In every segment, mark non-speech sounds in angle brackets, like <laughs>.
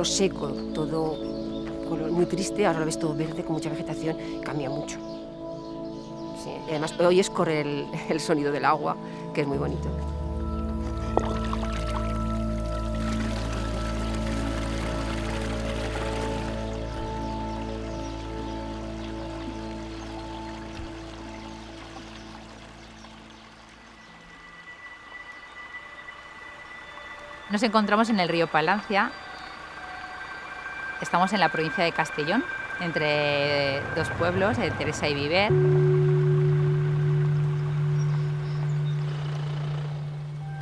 verlo seco, todo color muy triste, ahora lo ves todo verde con mucha vegetación, cambia mucho. Además oyes correr el, el sonido del agua, que es muy bonito. Nos encontramos en el río Palancia. Estamos en la provincia de Castellón, entre dos pueblos, de Teresa y Viver.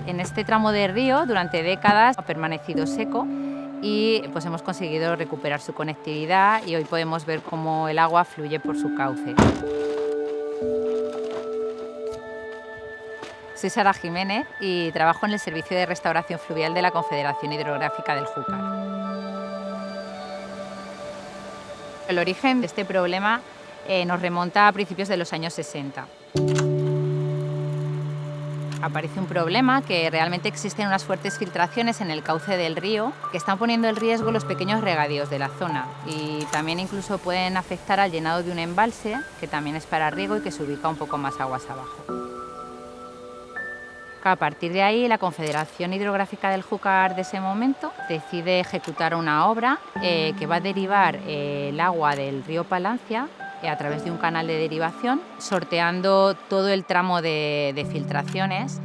En este tramo de río, durante décadas, ha permanecido seco y pues hemos conseguido recuperar su conectividad y hoy podemos ver cómo el agua fluye por su cauce. Soy Sara Jiménez y trabajo en el Servicio de Restauración Fluvial de la Confederación Hidrográfica del Júcar. El origen de este problema eh, nos remonta a principios de los años 60. Aparece un problema que realmente existen unas fuertes filtraciones en el cauce del río que están poniendo en riesgo los pequeños regadíos de la zona y también incluso pueden afectar al llenado de un embalse que también es para riego y que se ubica un poco más aguas abajo. A partir de ahí, la Confederación Hidrográfica del Júcar de ese momento decide ejecutar una obra eh, que va a derivar eh, el agua del río Palancia eh, a través de un canal de derivación, sorteando todo el tramo de, filtraciones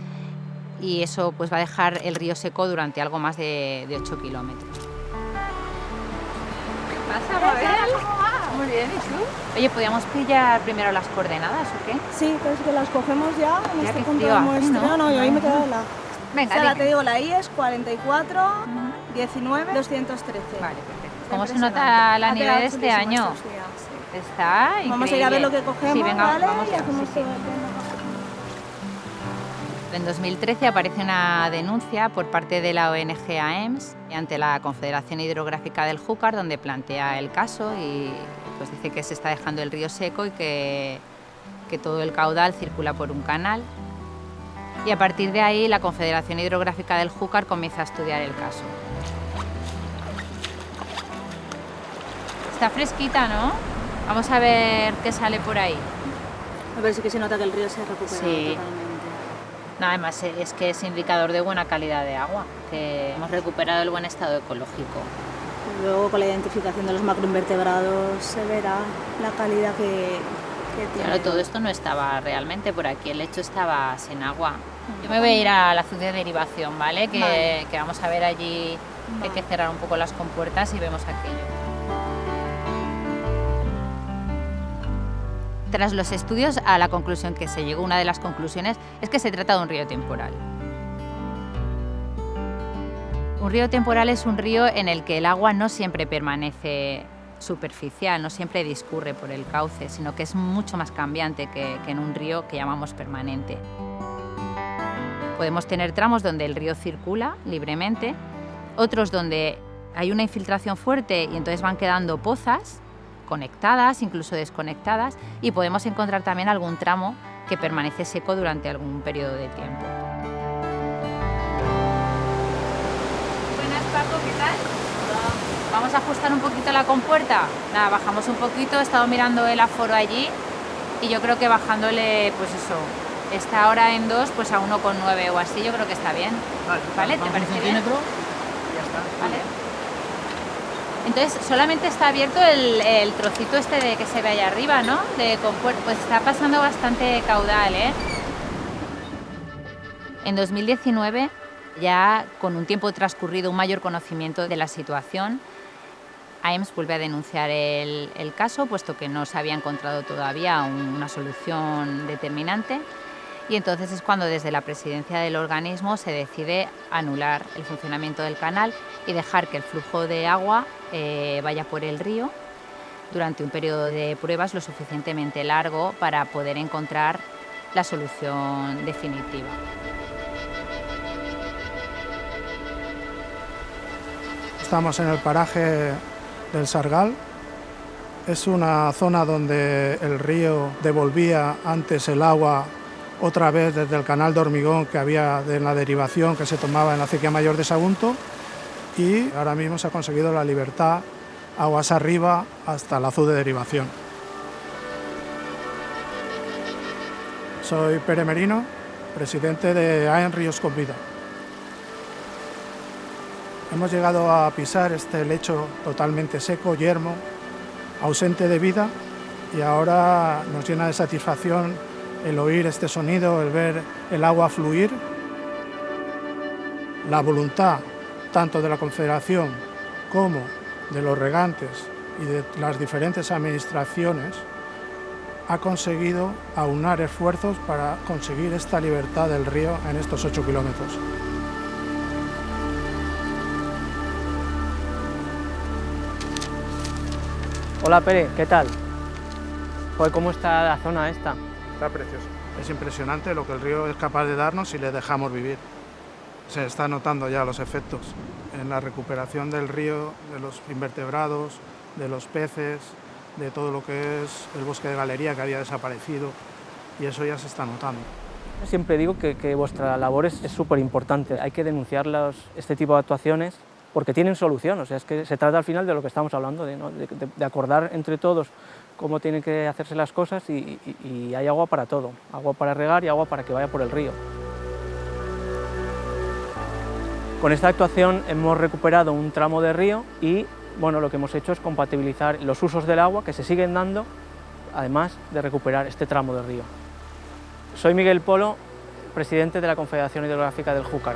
y eso pues, va a dejar el río seco durante algo más de, de 8 kilómetros. ¿Qué pasa, Mabel? Muy bien, ¿y tú? Oye, ¿podríamos pillar primero las coordenadas o qué? Sí, pues que las cogemos ya en Ya este punto frío de hace, muestreo. ¿no? No, yo ahí me quedo la... Venga, Sara, di- te digo, la I es 44, 19, 213. Vale, perfecto. ¿Cómo se nota la nieve de este año? Está increíble. Vamos a ir a ver lo que cogemos, Sí, venga, ¿vale? vamos y hacemos sí, todo sí. el tema. En 2013 aparece una denuncia por parte de la ONG AEMS ante la Confederación Hidrográfica del Júcar, donde plantea el caso y pues dice que se está dejando el río seco y que, que todo el caudal circula por un canal. Y a partir de ahí la Confederación Hidrográfica del Júcar comienza a estudiar el caso. Está fresquita, ¿no? Vamos a ver qué sale por ahí. A ver, sí que se nota que el río se ha recuperado Sí. totalmente. No, además eh, es que es indicador de buena calidad de agua, que hemos recuperado el buen estado ecológico. Luego con la identificación de los macroinvertebrados se verá la calidad que, que tiene. Claro, todo esto no estaba realmente por aquí, el lecho estaba sin agua. Yo me voy a ir a la ciudad de derivación, ¿vale? Que, Vale. que vamos a ver allí, hay que cerrar un poco las compuertas y vemos aquello. Tras los estudios, a la conclusión que se llegó, una de las conclusiones es que se trata de un río temporal. Un río temporal es un río en el que el agua no siempre permanece superficial, no siempre discurre por el cauce, sino que es mucho más cambiante que, que en un río que llamamos permanente. Podemos tener tramos donde el río circula libremente, otros donde hay una infiltración fuerte y entonces van quedando pozas conectadas, incluso desconectadas, y podemos encontrar también algún tramo que permanece seco durante algún periodo de tiempo. Buenas Paco, ¿qué tal? Vamos a ajustar un poquito la compuerta. Nada, bajamos un poquito, he estado mirando el aforo allí y yo creo que bajándole, pues eso, está ahora en 2, pues a 1,9 o así, yo creo que está bien. ¿Vale? ¿Te parece bien? Vale. Entonces, solamente está abierto el, trocito este de que se ve allá arriba, ¿no? De pues está pasando bastante caudal, ¿eh? En 2019, ya con un tiempo transcurrido, un mayor conocimiento de la situación, AEMS vuelve a denunciar el, caso, puesto que no se había encontrado todavía un- una solución determinante. Y entonces es cuando desde la presidencia del organismo se decide anular el funcionamiento del canal y dejar que el flujo de agua eh, vaya por el río durante un periodo de pruebas lo suficientemente largo para poder encontrar la solución definitiva. Estamos en el paraje del Sargal. Es una zona donde el río devolvía antes el agua otra vez desde el canal de hormigón que había de la derivación que se tomaba en la acequia mayor de Sagunto. y ahora mismo se ha conseguido la libertad aguas arriba hasta la azul de derivación. Soy Pere Merino, presidente de AEN Ríos con Vida. Hemos llegado a pisar este lecho totalmente seco, yermo, ausente de vida y ahora nos llena de satisfacción el oír este sonido, el ver el agua fluir. La voluntad tanto de la Confederación como de los regantes y de las diferentes administraciones ha conseguido aunar esfuerzos para conseguir esta libertad del río en estos 8 kilómetros. Hola Pere, ¿qué tal? ¿Cómo está la zona esta? Está precioso. Es impresionante lo que el río es capaz de darnos si le dejamos vivir. Se está notando ya los efectos en la recuperación del río, de los invertebrados, de los peces, de todo lo que es el bosque de galería que había desaparecido y eso ya se está notando. Siempre digo que, vuestra labor es súper importante, hay que denunciar este tipo de actuaciones porque tienen solución, o sea, es que se trata al final de lo que estamos hablando, de, acordar entre todos cómo tienen que hacerse las cosas y, y hay agua para todo, agua para regar y agua para que vaya por el río. Con esta actuación hemos recuperado un tramo de río y bueno, lo que hemos hecho es compatibilizar los usos del agua que se siguen dando, además de recuperar este tramo de río. Soy Miguel Polo, presidente de la Confederación Hidrográfica del Júcar.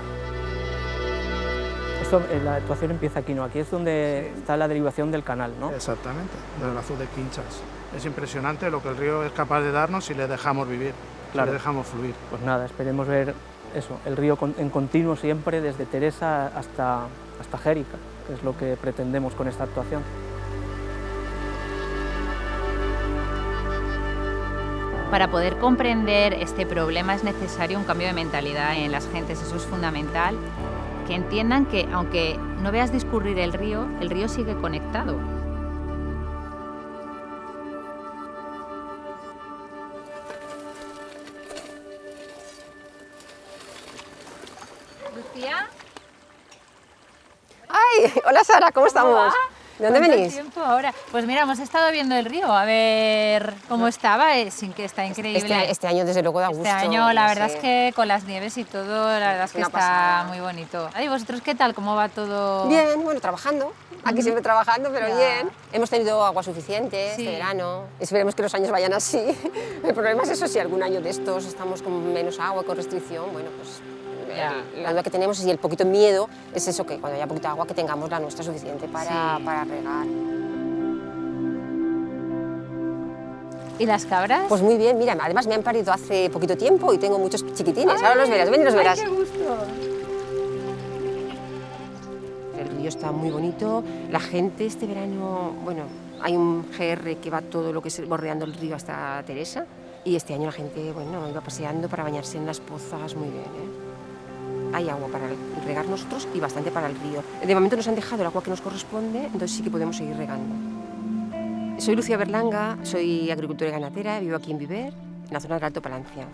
Eh, la actuación empieza aquí, ¿no? Aquí es donde está la derivación del canal, ¿no? Exactamente, del azul de Quinchas. Es impresionante lo que el río es capaz de darnos si le dejamos vivir, si le dejamos fluir. Pues nada, esperemos ver eso, el río en continuo siempre desde Teresa hasta, hasta Jérica, que es lo que pretendemos con esta actuación. Para poder comprender este problema es necesario un cambio de mentalidad en las gentes, eso es fundamental, que entiendan que aunque no veas discurrir el río, el río sigue conectado. Hola Sara, ¿cómo estamos? ¿De dónde venís? tiempo ahora? Pues mira, hemos estado viendo el río, a ver cómo estaba, eh, sin que está increíble. Este, este, año desde luego da gusto. Este año la verdad es que con las nieves y todo, la verdad es que está muy bonito. ¿Y vosotros qué tal? ¿Cómo va todo? Bien, bueno, trabajando. Aquí siempre trabajando, pero bien. Hemos tenido agua suficiente este verano. Esperemos que los años vayan así. <laughs> El problema es eso, si algún año de estos estamos con menos agua, con restricción, bueno, pues la duda que tenemos y el poquito miedo es eso, que cuando haya poquito agua que tengamos la nuestra suficiente para, para regar. ¿Y las cabras? Pues muy bien, mira, además me han parido hace poquito tiempo y tengo muchos chiquitines. Ahora los verás, ven y los verás. Ay, qué gusto! El río está muy bonito. La gente este verano, bueno, hay un GR que va todo lo que es bordeando el río hasta Teresa. Y este año la gente, bueno, iba paseando para bañarse en las pozas, muy bien, ¿eh? Hay agua para regar nosotros y bastante para el río. De momento nos han dejado el agua que nos corresponde, entonces sí que podemos seguir regando. Soy Lucía Berlanga, soy agricultora y ganadera, vivo aquí en Viver, en la zona del Alto Palancia.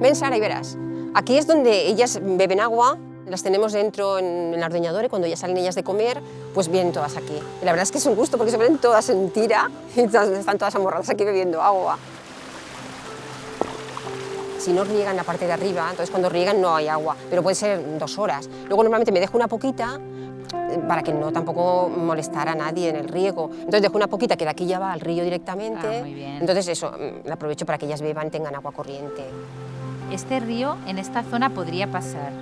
Ven Sara y verás, aquí es donde ellas beben agua, las tenemos dentro en, la ordeñadora y cuando ya salen ellas de comer, pues vienen todas aquí. Y la verdad es que es un gusto porque se ven todas en tira y están todas amorradas aquí bebiendo agua si no riegan la parte de arriba, entonces cuando riegan no hay agua, pero puede ser dos horas. Luego normalmente me dejo una poquita eh, para que no tampoco molestara a nadie en el riego. Entonces dejo una poquita que de aquí ya va al río directamente. Ah, muy bien. Entonces eso, mm, la aprovecho para que ellas beban, tengan agua corriente. Este río en esta zona podría pasar,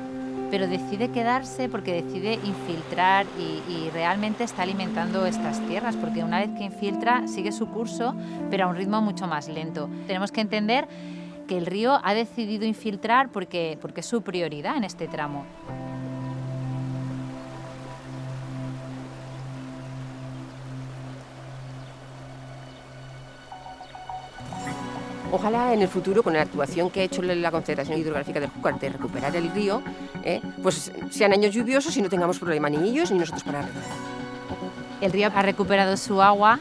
pero decide quedarse porque decide infiltrar y, y, realmente está alimentando estas tierras, porque una vez que infiltra sigue su curso, pero a un ritmo mucho más lento. Tenemos que entender que el río ha decidido infiltrar porque, porque es su prioridad en este tramo. Ojalá en el futuro, con la actuación que ha hecho la Confederación Hidrográfica del Júcar de recuperar el río, eh, pues sean años lluviosos y no tengamos problema ni ellos ni nosotros para regar. El río ha recuperado su agua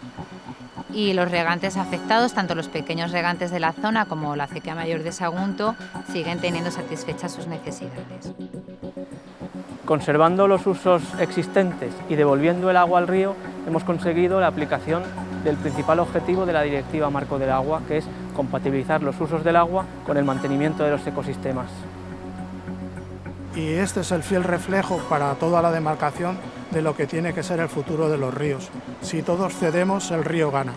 y los regantes afectados, tanto los pequeños regantes de la zona como la acequia mayor de Sagunto, siguen teniendo satisfechas sus necesidades. Conservando los usos existentes y devolviendo el agua al río, hemos conseguido la aplicación del principal objetivo de la Directiva Marco del Agua, que es compatibilizar los usos del agua con el mantenimiento de los ecosistemas. Y este es el fiel reflejo para toda la demarcación de lo que tiene que ser el futuro de los ríos. Si todos cedemos, el río gana.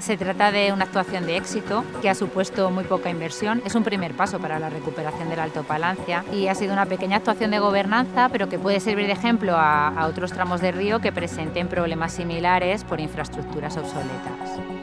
Se trata de una actuación de éxito que ha supuesto muy poca inversión. Es un primer paso para la recuperación del Alto Palancia y ha sido una pequeña actuación de gobernanza, pero que puede servir de ejemplo a, a otros tramos de río que presenten problemas similares por infraestructuras obsoletas.